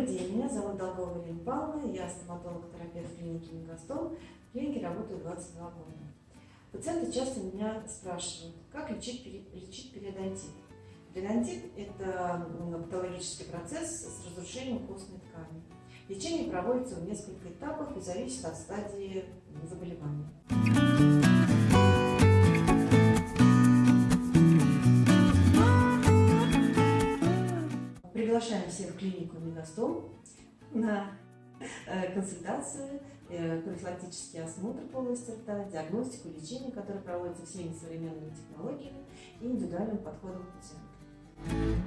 Добрый день, меня зовут Долгова Елена я стоматолог-терапевт клиники Мегастол. В клинике работаю 22 года. Пациенты часто меня спрашивают, как лечить, лечить периодонтит. Периодонтит – это патологический процесс с разрушением костной ткани. Лечение проводится в нескольких этапах и зависит от стадии заболевания. Приглашаем всех в клинику Мегастом на э, консультацию, э, профилактический осмотр полости рта, диагностику, лечение, которое проводится всеми современными технологиями и индивидуальным подходом к пациенту.